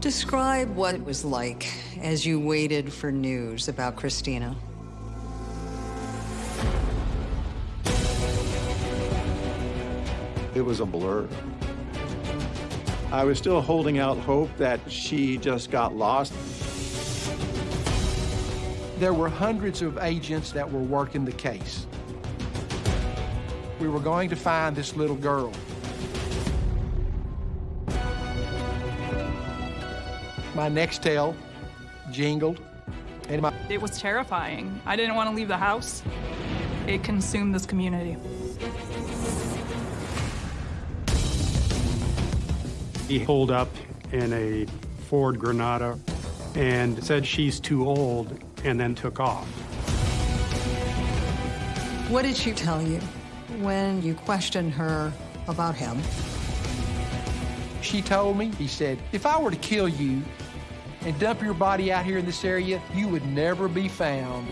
Describe what it was like as you waited for news about Christina. It was a blur. I was still holding out hope that she just got lost. There were hundreds of agents that were working the case. We were going to find this little girl. My Nextel jingled, and my... It was terrifying. I didn't want to leave the house. It consumed this community. He pulled up in a Ford Granada and said she's too old and then took off. What did she tell you when you questioned her about him? She told me, he said, if I were to kill you and dump your body out here in this area, you would never be found.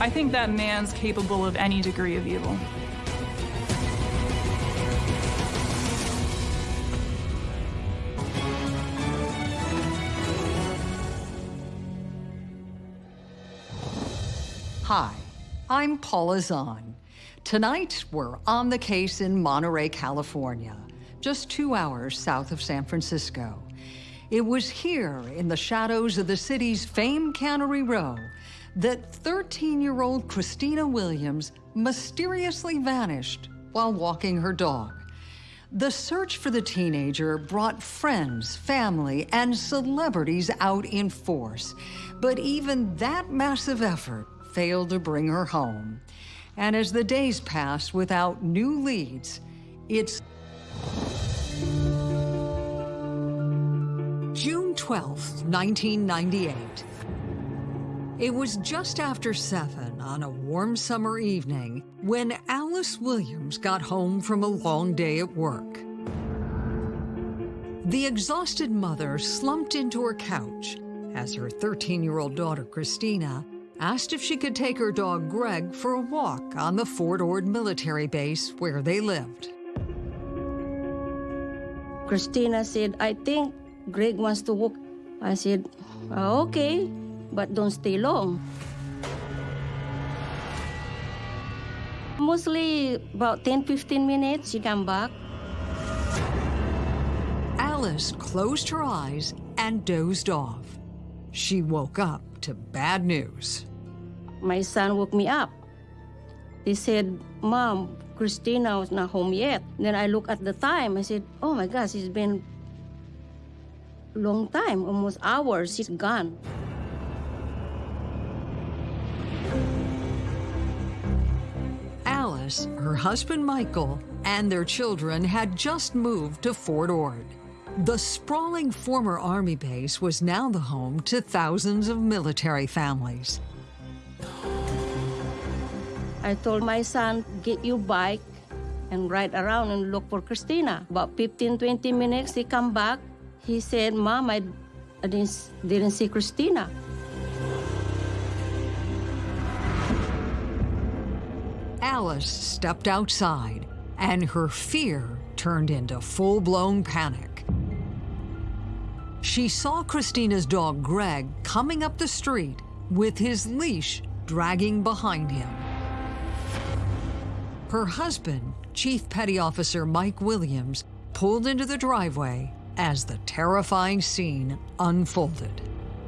I think that man's capable of any degree of evil. Hi, I'm Paula Zahn. Tonight, we're on the case in Monterey, California, just two hours south of San Francisco. It was here, in the shadows of the city's famed Cannery Row, that 13-year-old Christina Williams mysteriously vanished while walking her dog. The search for the teenager brought friends, family, and celebrities out in force. But even that massive effort failed to bring her home. And as the days passed without new leads, it's June 12, 1998. It was just after 7 on a warm summer evening when Alice Williams got home from a long day at work. The exhausted mother slumped into her couch as her 13-year-old daughter, Christina, asked if she could take her dog Greg for a walk on the Fort Ord military base where they lived. Christina said, I think Greg wants to walk. I said, oh, okay, but don't stay long. Mostly about 10-15 minutes, she come back. Alice closed her eyes and dozed off. She woke up to bad news. My son woke me up. He said, Mom, Christina was not home yet. Then I look at the time. I said, oh my gosh, it's been long time, almost hours. She's gone. Alice, her husband Michael, and their children had just moved to Fort Ord. The sprawling former Army base was now the home to thousands of military families. I told my son, get your bike and ride around and look for Christina. About 15, 20 minutes, he come back. He said, Mom, I, didn't, didn't see Christina. Alice stepped outside, and her fear turned into full-blown panic. She saw Christina's dog, Greg, coming up the street with his leash dragging behind him. Her husband, Chief Petty Officer Mike Williams, pulled into the driveway as the terrifying scene unfolded.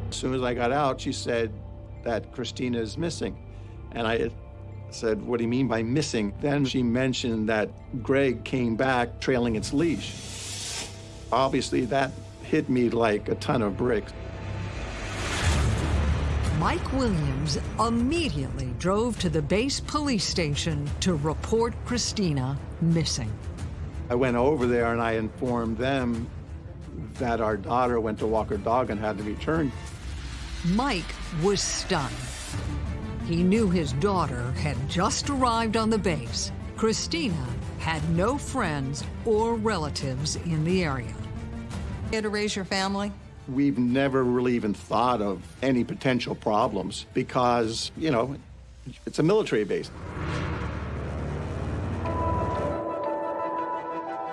As soon as I got out, she said that Christina is missing. And I said, what do you mean by missing? Then she mentioned that Greg came back trailing its leash. Obviously, that hit me like a ton of bricks. Mike Williams immediately drove to the base police station to report Christina missing. I went over there and I informed them that our daughter went to walk her dog and had to be turned. Mike was stunned. He knew his daughter had just arrived on the base. Christina had no friends or relatives in the area. You had to raise your family? We've never really even thought of any potential problems because, you know, it's a military base.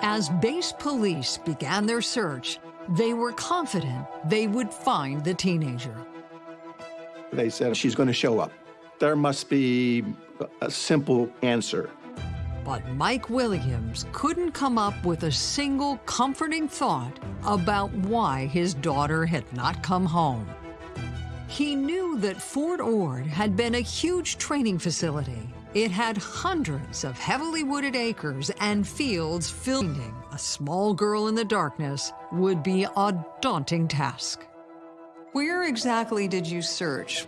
As As base police began their search, they were confident they would find the teenager. They said she's going to show up. There must be a simple answer. But Mike Williams couldn't come up with a single comforting thought about why his daughter had not come home. He knew that Fort Ord had been a huge training facility. It had hundreds of heavily wooded acres and fields filled. A small girl in the darkness would be a daunting task. Where exactly did you search?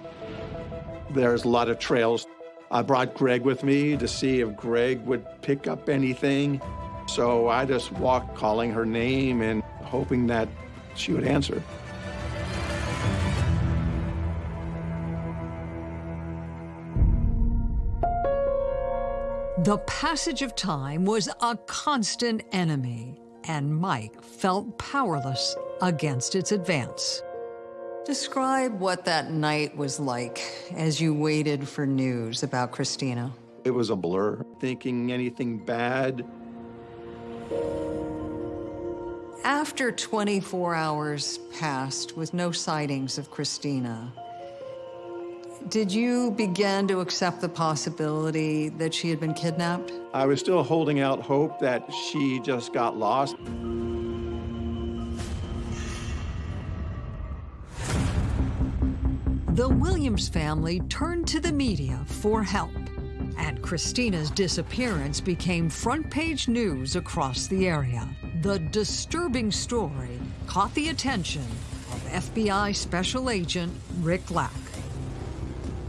There's a lot of trails. I brought Greg with me to see if Greg would pick up anything. So I just walked calling her name and hoping that she would answer. The passage of time was a constant enemy, and Mike felt powerless against its advance. Describe what that night was like as you waited for news about Christina. It was a blur, thinking anything bad. After 24 hours passed with no sightings of Christina, did you begin to accept the possibility that she had been kidnapped? I was still holding out hope that she just got lost. The Williams family turned to the media for help, and Christina's disappearance became front page news across the area. The disturbing story caught the attention of FBI Special Agent Rick Lack.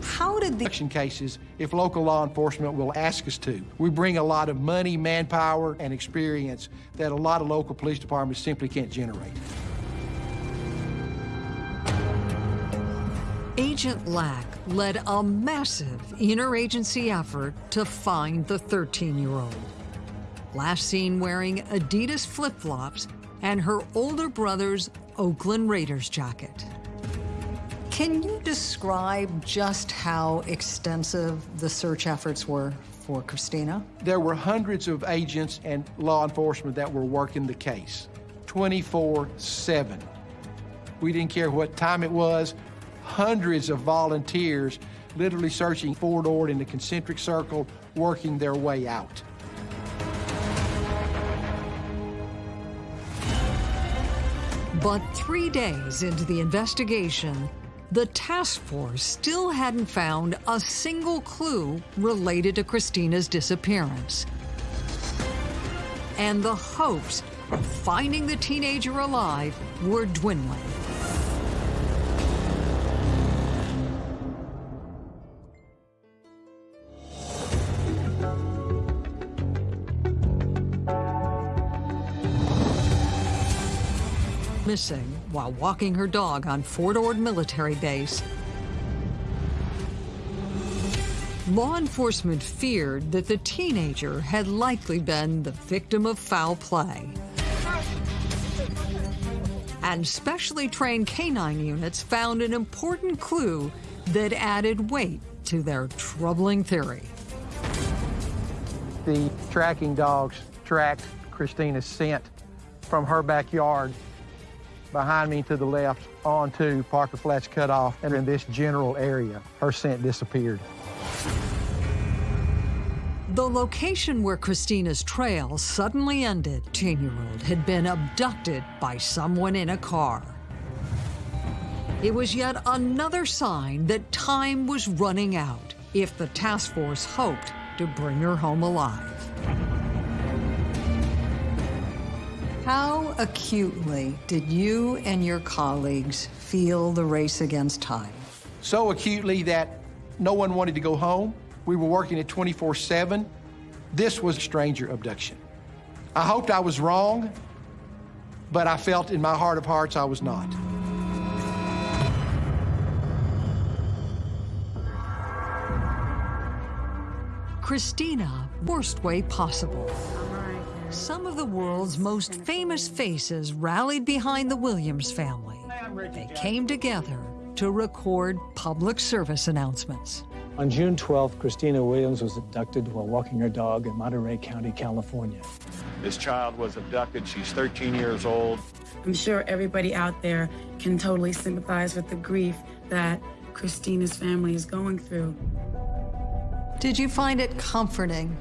How did the Action cases, if local law enforcement will ask us to. We bring a lot of money, manpower, and experience that a lot of local police departments simply can't generate. Agent Lack led a massive interagency effort to find the 13-year-old. Last seen wearing Adidas flip-flops and her older brother's Oakland Raiders jacket. Can you describe just how extensive the search efforts were for Christina? There were hundreds of agents and law enforcement that were working the case 24 7. We didn't care what time it was, hundreds of volunteers literally searching Fort Ord in the concentric circle, working their way out. But three days into the investigation, the task force still hadn't found a single clue related to Christina's disappearance. And the hopes of finding the teenager alive were dwindling. Missing while walking her dog on Fort Ord Military Base. Law enforcement feared that the teenager had likely been the victim of foul play. And specially trained canine units found an important clue that added weight to their troubling theory. The tracking dogs tracked Christina's scent from her backyard behind me to the left onto Parker Flats Cutoff, and in this general area, her scent disappeared. The location where Christina's trail suddenly ended, 10-year-old had been abducted by someone in a car. It was yet another sign that time was running out if the task force hoped to bring her home alive. How acutely did you and your colleagues feel the race against time? So acutely that no one wanted to go home. We were working at 24 7. This was a stranger abduction. I hoped I was wrong, but I felt in my heart of hearts I was not. Christina, worst way possible. Some of the world's most famous faces rallied behind the Williams family. They came together to record public service announcements. On June 12th, Christina Williams was abducted while walking her dog in Monterey County, California. This child was abducted. She's 13 years old. I'm sure everybody out there can totally sympathize with the grief that Christina's family is going through. Did you find it comforting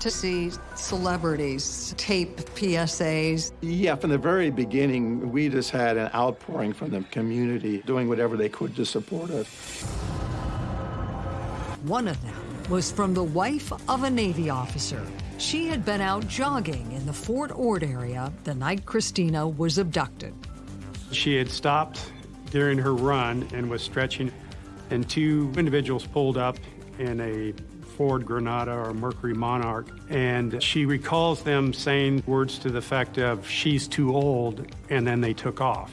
to see celebrities tape PSAs? Yeah, from the very beginning, we just had an outpouring from the community doing whatever they could to support us. One of them was from the wife of a Navy officer. She had been out jogging in the Fort Ord area the night Christina was abducted. She had stopped during her run and was stretching, and two individuals pulled up in a Ford Granada or Mercury Monarch, and she recalls them saying words to the effect of, she's too old, and then they took off.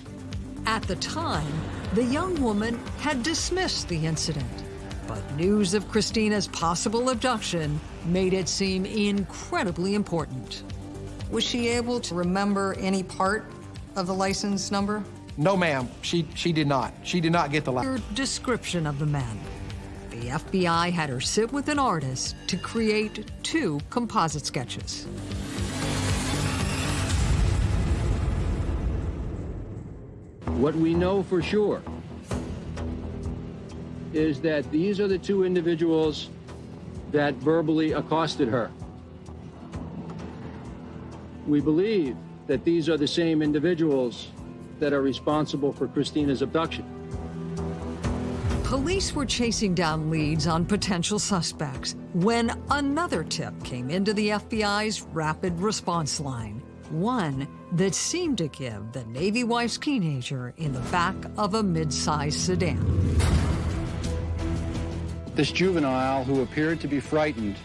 At the time, the young woman had dismissed the incident. But news of Christina's possible abduction made it seem incredibly important. Was she able to remember any part of the license number? No, ma'am, she, she did not. She did not get the Her description of the men. The FBI had her sit with an artist to create two composite sketches. What we know for sure is that these are the two individuals that verbally accosted her. We believe that these are the same individuals that are responsible for Christina's abduction. Police were chasing down leads on potential suspects when another tip came into the FBI's rapid response line. One that seemed to give the Navy wife's teenager in the back of a mid-sized sedan. This juvenile, who appeared to be frightened,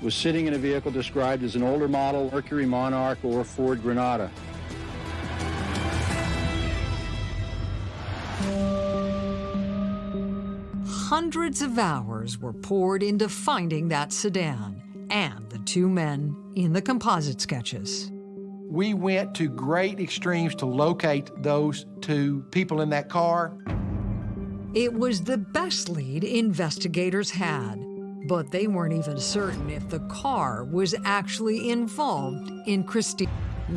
was sitting in a vehicle described as an older model Mercury Monarch or Ford Granada. Hundreds of hours were poured into finding that sedan and the two men in the composite sketches. We went to great extremes to locate those two people in that car. It was the best lead investigators had, but they weren't even certain if the car was actually involved in Christine.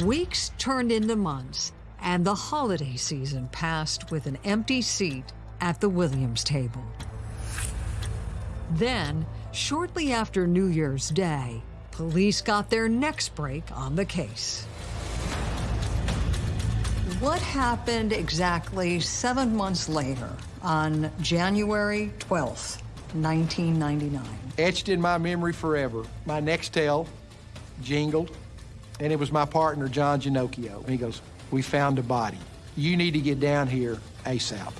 Weeks turned into months, and the holiday season passed with an empty seat at the Williams table. Then, shortly after New Year's Day, police got their next break on the case. What happened exactly seven months later on January 12th, 1999? Etched in my memory forever. My next Nextel jingled, and it was my partner, John Ginocchio. And he goes, we found a body. You need to get down here ASAP.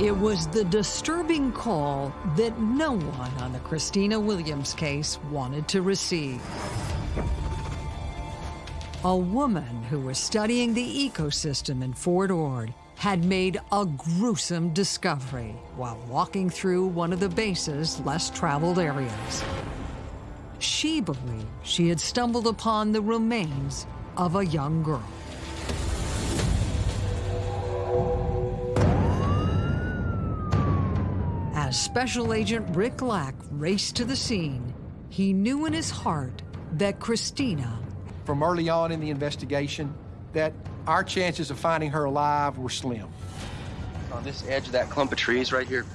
It was the disturbing call that no one on the Christina Williams case wanted to receive. A woman who was studying the ecosystem in Fort Ord had made a gruesome discovery while walking through one of the base's less traveled areas. She believed she had stumbled upon the remains of a young girl. As Special Agent Rick Lack raced to the scene, he knew in his heart that Christina, From early on in the investigation, that our chances of finding her alive were slim. On this edge of that clump of trees right here,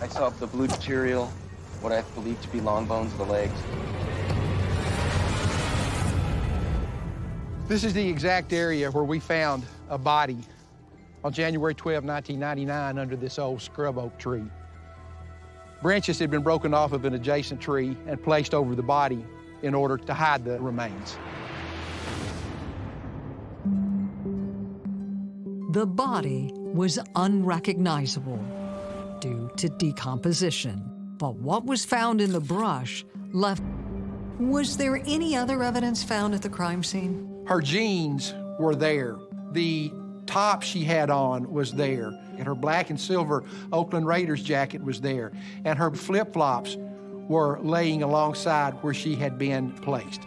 I saw the blue material, what I believe to be long bones of the legs. This is the exact area where we found a body on January 12, 1999, under this old scrub oak tree. Branches had been broken off of an adjacent tree and placed over the body in order to hide the remains. the body was unrecognizable due to decomposition. But what was found in the brush left. Was there any other evidence found at the crime scene? Her jeans were there. The top she had on was there, and her black and silver Oakland Raiders jacket was there, and her flip flops were laying alongside where she had been placed.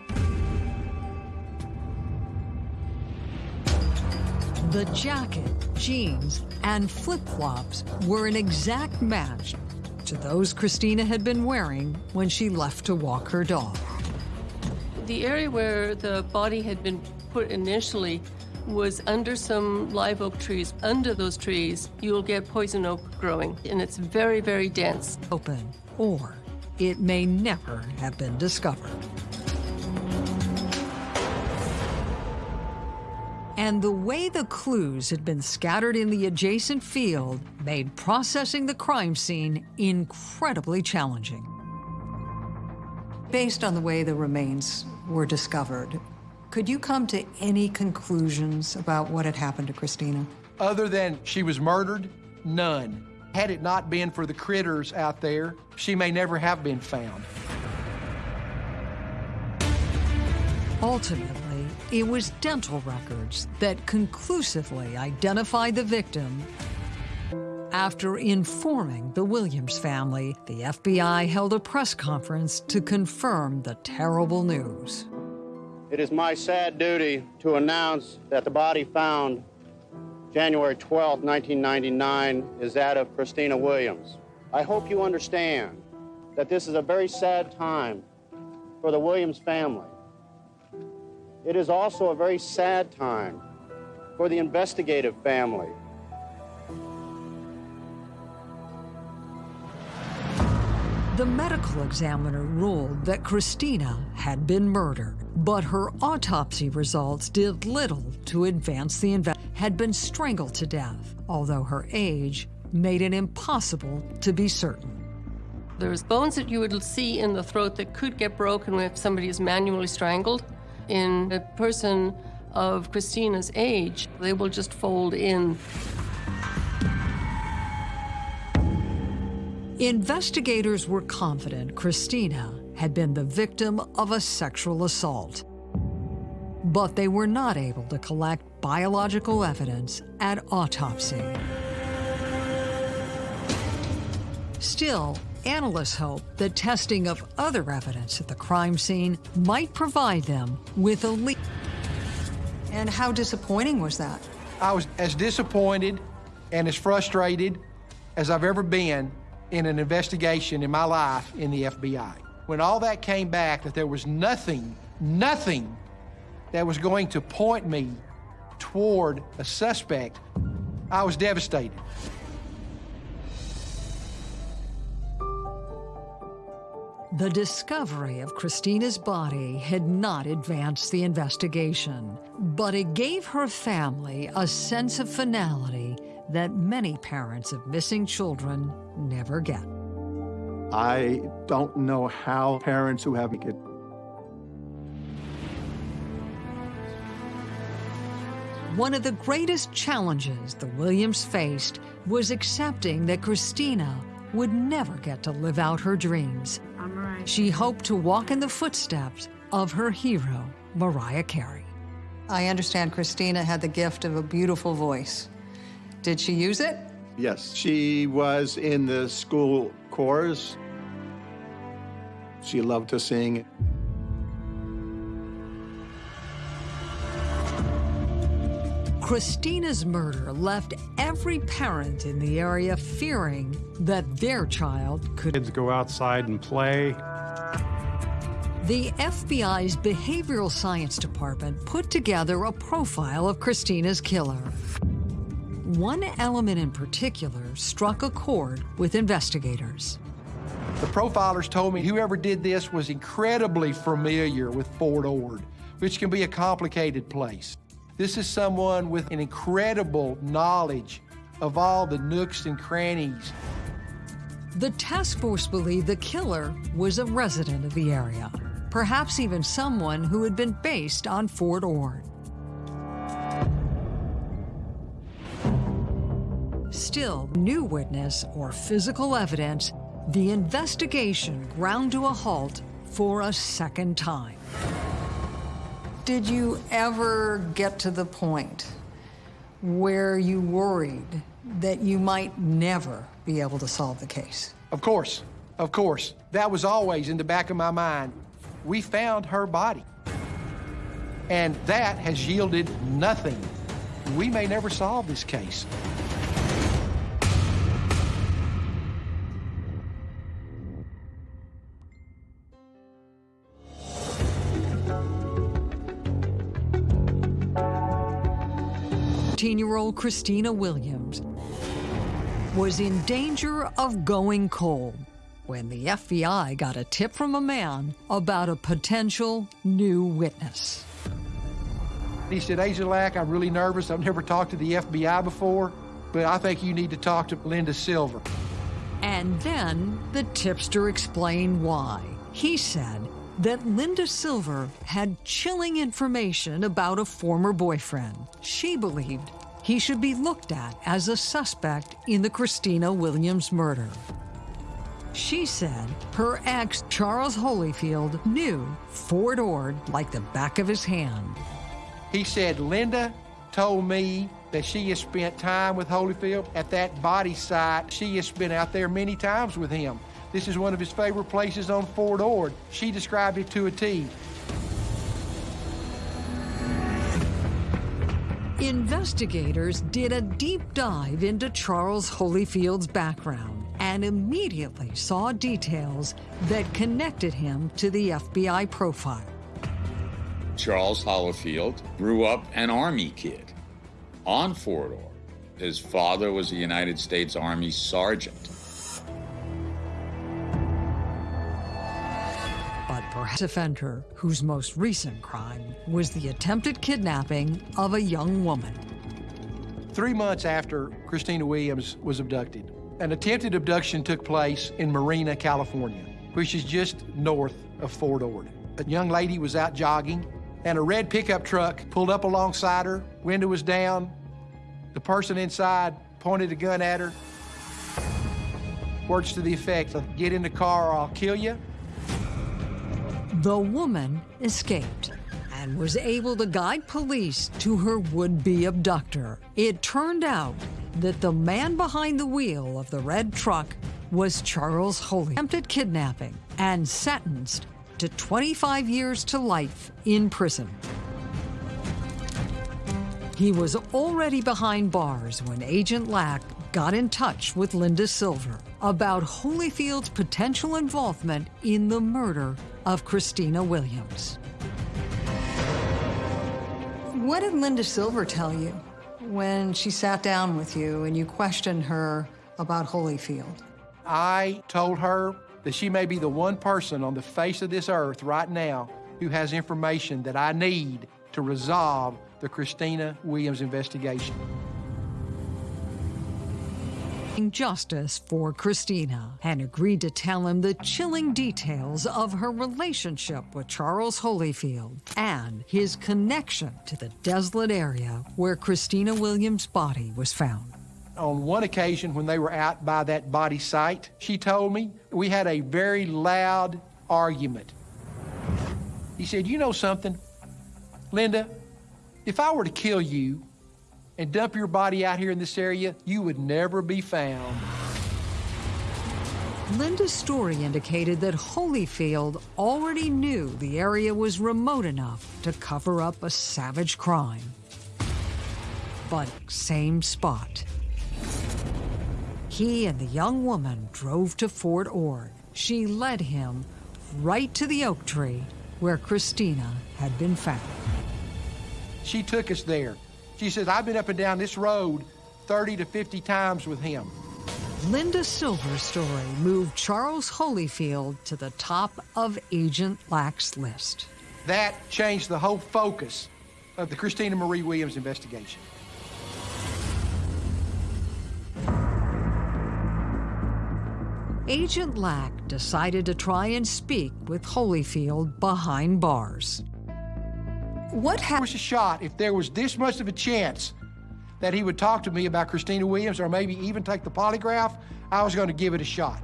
The jacket, jeans, and flip flops were an exact match to those Christina had been wearing when she left to walk her dog. The area where the body had been put initially was under some live oak trees. Under those trees, you'll get poison oak growing, and it's very, very dense. Open, or it may never have been discovered. And the way the clues had been scattered in the adjacent field made processing the crime scene incredibly challenging. Based on the way the remains were discovered, could you come to any conclusions about what had happened to Christina? Other than she was murdered, none. Had it not been for the critters out there, she may never have been found. Ultimately, it was dental records that conclusively identified the victim. After informing the Williams family, the FBI held a press conference to confirm the terrible news. It is my sad duty to announce that the body found January 12, 1999, is that of Christina Williams. I hope you understand that this is a very sad time for the Williams family. It is also a very sad time for the investigative family. The medical examiner ruled that Christina had been murdered, but her autopsy results did little to advance the investigation. Had been strangled to death, although her age made it impossible to be certain. There's bones that you would see in the throat that could get broken if somebody is manually strangled. In a person of Christina's age, they will just fold in. Investigators were confident Christina had been the victim of a sexual assault. But they were not able to collect biological evidence at autopsy. Still, analysts hope that testing of other evidence at the crime scene might provide them with a lead. And how disappointing was that? I was as disappointed and as frustrated as I've ever been in an investigation in my life in the FBI. When all that came back, that there was nothing, nothing that was going to point me toward a suspect, I was devastated. The discovery of Christina's body had not advanced the investigation, but it gave her family a sense of finality that many parents of missing children never get. I don't know how parents who have it One of the greatest challenges the Williams faced was accepting that Christina would never get to live out her dreams. Right. She hoped to walk in the footsteps of her hero, Mariah Carey. I understand Christina had the gift of a beautiful voice. Did she use it? Yes, she was in the school chorus. She loved to sing. Christina's murder left every parent in the area fearing that their child could Kids go outside and play. The FBI's Behavioral Science Department put together a profile of Christina's killer. One element in particular struck a chord with investigators. The profilers told me whoever did this was incredibly familiar with Fort Ord, which can be a complicated place. This is someone with an incredible knowledge of all the nooks and crannies. The task force believed the killer was a resident of the area, perhaps even someone who had been based on Fort Ord. Still, new witness or physical evidence, the investigation ground to a halt for a second time. Did you ever get to the point where you worried that you might never be able to solve the case? Of course, of course. That was always in the back of my mind. We found her body. And that has yielded nothing, we may never solve this case. Year old Christina Williams was in danger of going cold when the FBI got a tip from a man about a potential new witness. He said, Agent Lack, I'm really nervous. I've never talked to the FBI before, but I think you need to talk to Linda Silver. And then the tipster explained why. He said that Linda Silver had chilling information about a former boyfriend. She believed he should be looked at as a suspect in the Christina Williams murder. She said her ex, Charles Holyfield, knew Fort Ord like the back of his hand. He said, Linda told me that she has spent time with Holyfield at that body site. She has been out there many times with him. This is one of his favorite places on Fort Ord. She described it to a T. Investigators did a deep dive into Charles Holyfield's background and immediately saw details that connected him to the FBI profile. Charles Holyfield grew up an Army kid on Fort Ord. His father was a United States Army sergeant. Offender whose most recent crime was the attempted kidnapping of a young woman. Three months after Christina Williams was abducted, an attempted abduction took place in Marina, California, which is just north of Fort Ord. A young lady was out jogging, and a red pickup truck pulled up alongside her, window was down. The person inside pointed a gun at her. Words to the effect of, get in the car or I'll kill you. The woman escaped and was able to guide police to her would-be abductor. It turned out that the man behind the wheel of the red truck was Charles Holy, attempted kidnapping and sentenced to 25 years to life in prison. He was already behind bars when Agent Lack got in touch with Linda Silver about Holyfield's potential involvement in the murder of Christina Williams. What did Linda Silver tell you when she sat down with you and you questioned her about Holyfield? I told her that she may be the one person on the face of this earth right now who has information that I need to resolve the Christina Williams investigation justice for Christina and agreed to tell him the chilling details of her relationship with Charles Holyfield and his connection to the desolate area where Christina Williams' body was found. On one occasion, when they were out by that body site, she told me we had a very loud argument. He said, You know something, Linda, if I were to kill you, and dump your body out here in this area, you would never be found. Linda's story indicated that Holyfield already knew the area was remote enough to cover up a savage crime. But same spot. He and the young woman drove to Fort Ord. She led him right to the oak tree where Christina had been found. She took us there. She says, I've been up and down this road 30 to 50 times with him. Linda Silver's story moved Charles Holyfield to the top of Agent Lack's list. That changed the whole focus of the Christina Marie Williams investigation. Agent Lack decided to try and speak with Holyfield behind bars. What happened? was a shot if there was this much of a chance that he would talk to me about Christina Williams or maybe even take the polygraph, I was going to give it a shot.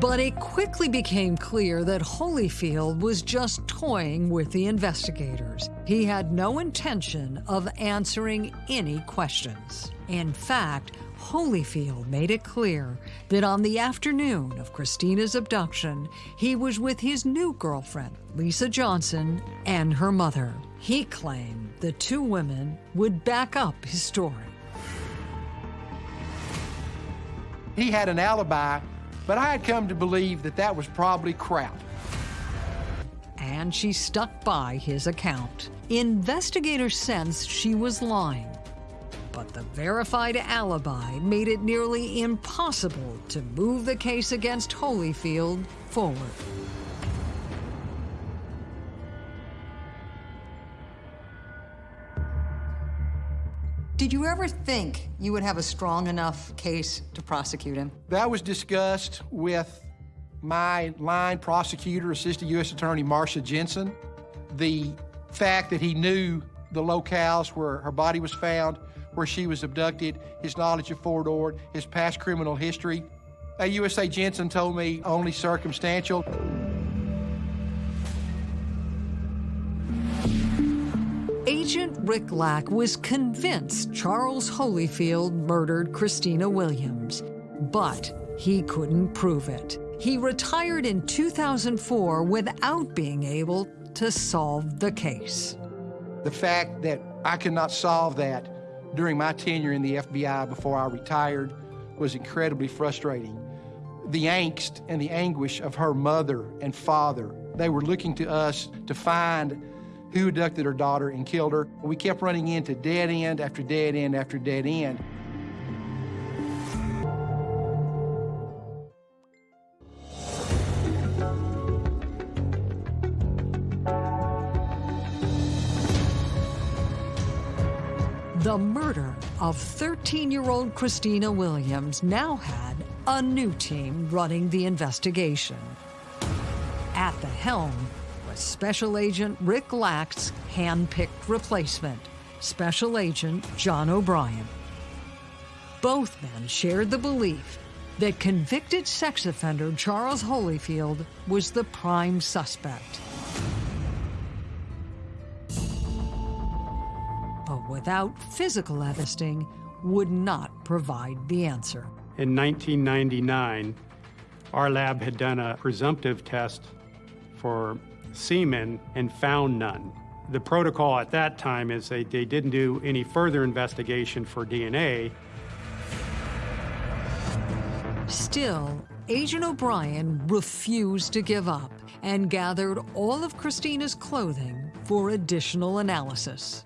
But it quickly became clear that Holyfield was just toying with the investigators. He had no intention of answering any questions. In fact, Holyfield made it clear that on the afternoon of Christina's abduction, he was with his new girlfriend, Lisa Johnson, and her mother. He claimed the two women would back up his story. He had an alibi, but I had come to believe that that was probably crap. And she stuck by his account. Investigators sensed she was lying, but the verified alibi made it nearly impossible to move the case against Holyfield forward. Did you ever think you would have a strong enough case to prosecute him? That was discussed with my line prosecutor, Assistant U.S. Attorney Marsha Jensen. The fact that he knew the locales where her body was found, where she was abducted, his knowledge of Fort Ord, his past criminal history. A USA Jensen told me only circumstantial. Agent Rick Lack was convinced Charles Holyfield murdered Christina Williams, but he couldn't prove it. He retired in 2004 without being able to solve the case. The fact that I could not solve that during my tenure in the FBI before I retired was incredibly frustrating. The angst and the anguish of her mother and father, they were looking to us to find who abducted her daughter and killed her. We kept running into dead end after dead end after dead end. Of 13-year-old Christina Williams now had a new team running the investigation. At the helm was Special Agent Rick Lack's hand-picked replacement, Special Agent John O'Brien. Both men shared the belief that convicted sex offender Charles Holyfield was the prime suspect. Without physical evidence, would not provide the answer. In 1999, our lab had done a presumptive test for semen and found none. The protocol at that time is they, they didn't do any further investigation for DNA. Still, Agent O'Brien refused to give up and gathered all of Christina's clothing for additional analysis.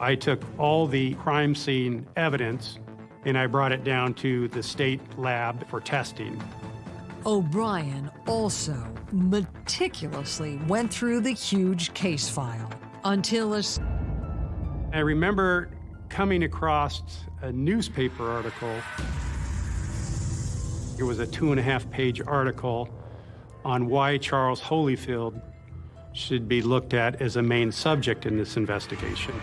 I took all the crime scene evidence and I brought it down to the state lab for testing. O'Brien also meticulously went through the huge case file until a... I remember coming across a newspaper article. It was a two and a half page article on why Charles Holyfield should be looked at as a main subject in this investigation.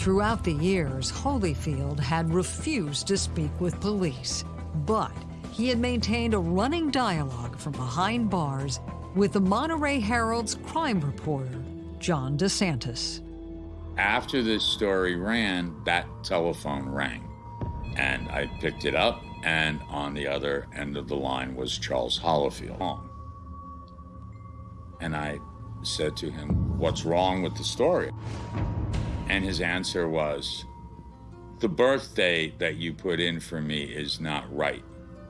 Throughout the years, Holyfield had refused to speak with police, but he had maintained a running dialogue from behind bars with the Monterey Herald's crime reporter, John DeSantis. After this story ran, that telephone rang, and I picked it up, and on the other end of the line was Charles Holyfield. And I said to him, What's wrong with the story? And his answer was, The birthday that you put in for me is not right.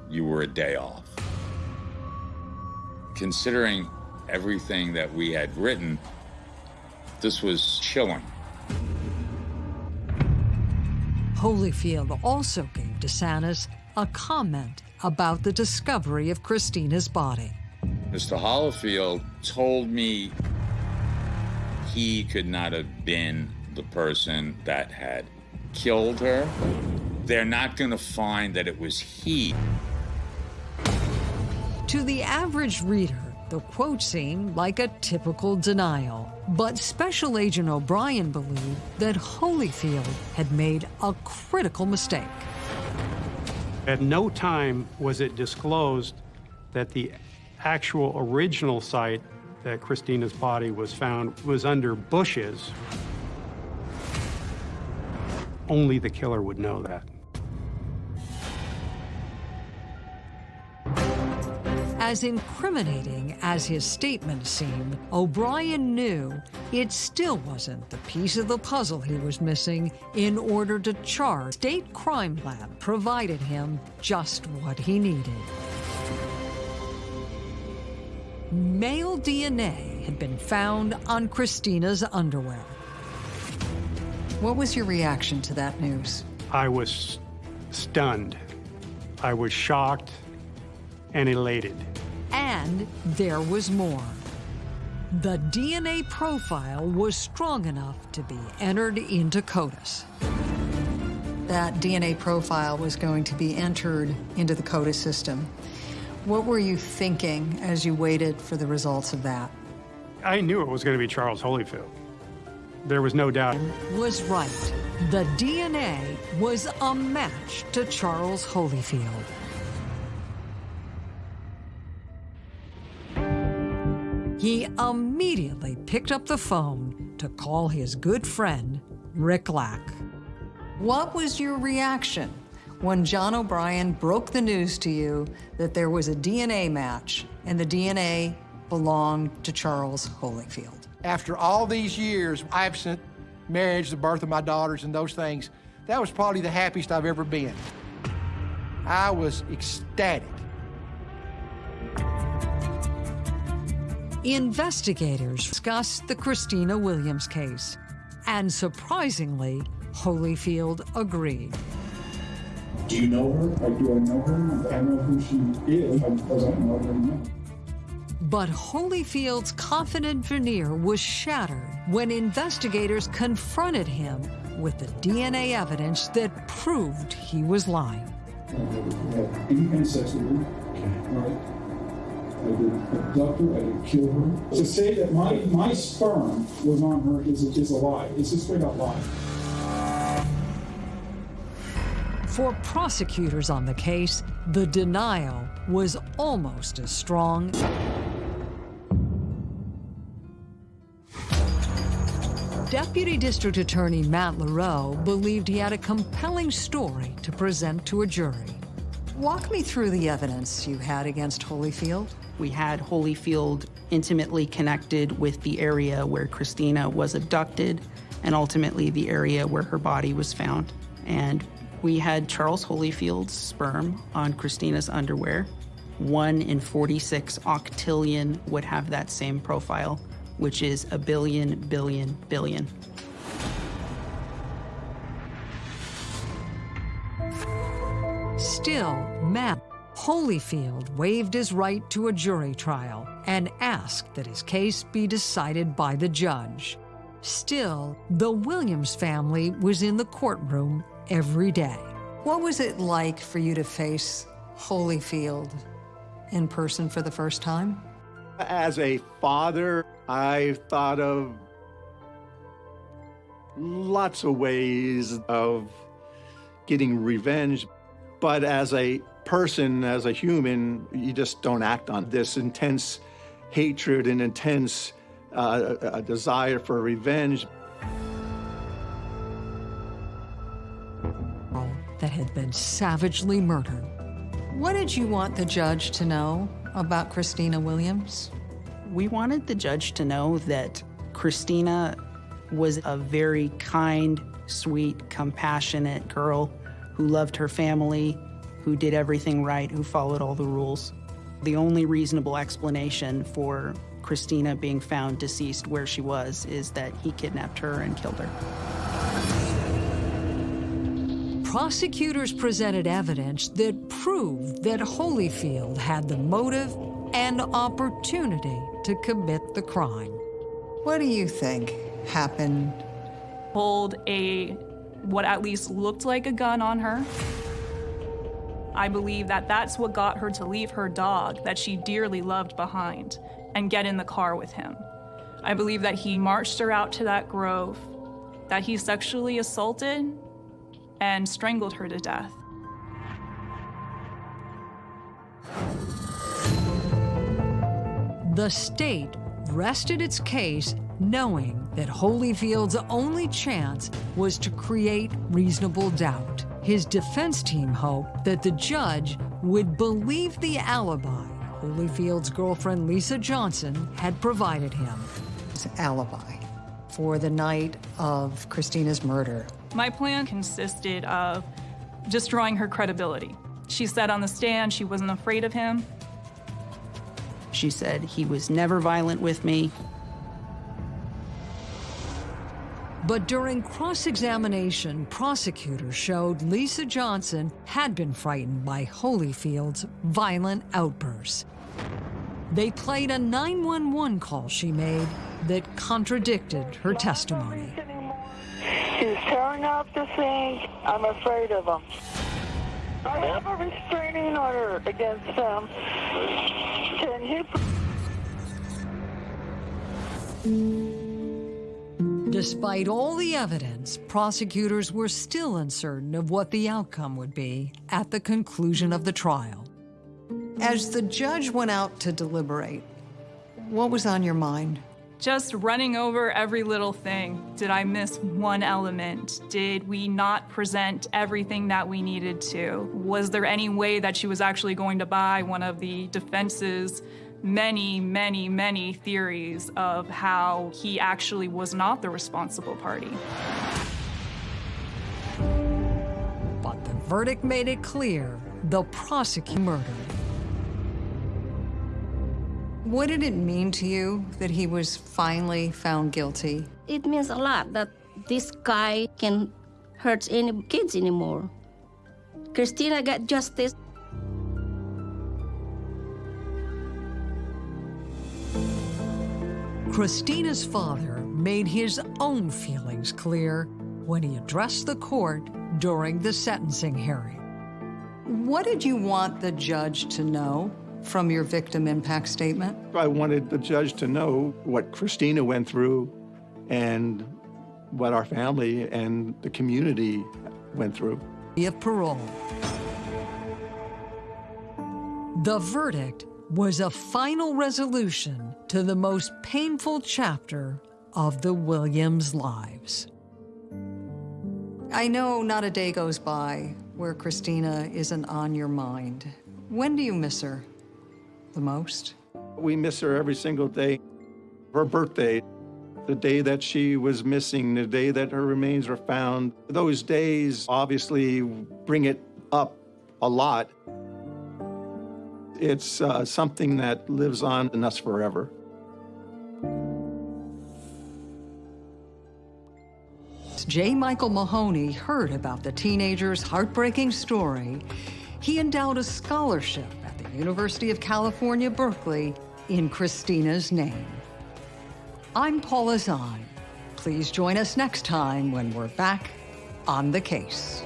You were a day off. Considering everything that we had written, this was chilling. Holyfield also gave DeSantis a comment about the discovery of Christina's body. Mr. Holyfield told me he could not have been the person that had killed her. They're not going to find that it was he. To the average reader, the quote seemed like a typical denial. But Special Agent O'Brien believed that Holyfield had made a critical mistake. At no time was it disclosed that the actual original site that Christina's body was found was under bushes. Only the killer would know that. As incriminating as his statement seemed, O'Brien knew it still wasn't the piece of the puzzle he was missing in order to charge. State Crime Lab provided him just what he needed. Male DNA had been found on Christina's underwear. What was your reaction to that news? I was stunned. I was shocked and elated. And there was more. The DNA profile was strong enough to be entered into CODIS. That DNA profile was going to be entered into the CODIS system. What were you thinking as you waited for the results of that? I knew it was going to be Charles Holyfield. There was no doubt. Was right. The DNA was a match to Charles Holyfield. He immediately picked up the phone to call his good friend, Rick Lack. What was your reaction when John O'Brien broke the news to you that there was a DNA match and the DNA belonged to Charles Holyfield? After all these years, absent marriage, the birth of my daughters, and those things, that was probably the happiest I've ever been. I was ecstatic. Investigators discussed the Christina Williams case, and surprisingly, Holyfield agreed. Do you know her? Like, do I know her? I know who she is. I don't know her name. But Holyfield's confident veneer was shattered when investigators confronted him with the DNA evidence that proved he was lying. I didn't have sex with her. Right? I didn't abduct her. I didn't kill her. To say that my, my sperm was on her is, is a lie. It's a straight up lie. For prosecutors on the case, the denial was almost as strong Deputy District Attorney Matt Lareau believed he had a compelling story to present to a jury. Walk me through the evidence you had against Holyfield. We had Holyfield intimately connected with the area where Christina was abducted and ultimately the area where her body was found. And we had Charles Holyfield's sperm on Christina's underwear. One in 46 octillion would have that same profile which is a billion, billion, billion. Still, Matt Holyfield waived his right to a jury trial and asked that his case be decided by the judge. Still, the Williams family was in the courtroom every day. What was it like for you to face Holyfield in person for the first time? As a father, I thought of lots of ways of getting revenge, but as a person, as a human, you just don't act on this intense hatred and intense uh, a desire for revenge. That had been savagely murdered. What did you want the judge to know about Christina Williams? We wanted the judge to know that Christina was a very kind, sweet, compassionate girl who loved her family, who did everything right, who followed all the rules. The only reasonable explanation for Christina being found deceased where she was is that he kidnapped her and killed her. Prosecutors presented evidence that proved that Holyfield had the motive and opportunity to commit the crime. What do you think happened? Pulled a, what at least looked like a gun on her. I believe that that's what got her to leave her dog that she dearly loved behind and get in the car with him. I believe that he marched her out to that grove, that he sexually assaulted and strangled her to death. The state rested its case knowing that Holyfield's only chance was to create reasonable doubt. His defense team hoped that the judge would believe the alibi Holyfield's girlfriend Lisa Johnson had provided him his alibi for the night of Christina's murder. My plan consisted of destroying her credibility. She said on the stand she wasn't afraid of him. She said he was never violent with me. But during cross-examination, prosecutors showed Lisa Johnson had been frightened by Holyfield's violent outbursts. They played a 911 call she made that contradicted her testimony. He's tearing up the thing. I'm afraid of him. I have a restraining order against him. Can he... Despite all the evidence, prosecutors were still uncertain of what the outcome would be at the conclusion of the trial. As the judge went out to deliberate, what was on your mind? Just running over every little thing. Did I miss one element? Did we not present everything that we needed to? Was there any way that she was actually going to buy one of the defense's many, many, many theories of how he actually was not the responsible party. But the verdict made it clear the prosecutor murdered. What did it mean to you that he was finally found guilty? It means a lot that this guy can hurt any kids anymore. Christina got justice. Christina's father made his own feelings clear when he addressed the court during the sentencing hearing. What did you want the judge to know from your victim impact statement? I wanted the judge to know what Christina went through and what our family and the community went through. Of parole. The verdict was a final resolution to the most painful chapter of the Williams lives. I know not a day goes by where Christina isn't on your mind. When do you miss her the most? We miss her every single day. Her birthday, the day that she was missing, the day that her remains were found. Those days obviously bring it up a lot. It's uh, something that lives on in us forever. J. Michael Mahoney heard about the teenager's heartbreaking story, he endowed a scholarship University of California, Berkeley in Christina's name. I'm Paula Zahn. Please join us next time when we're back on the case.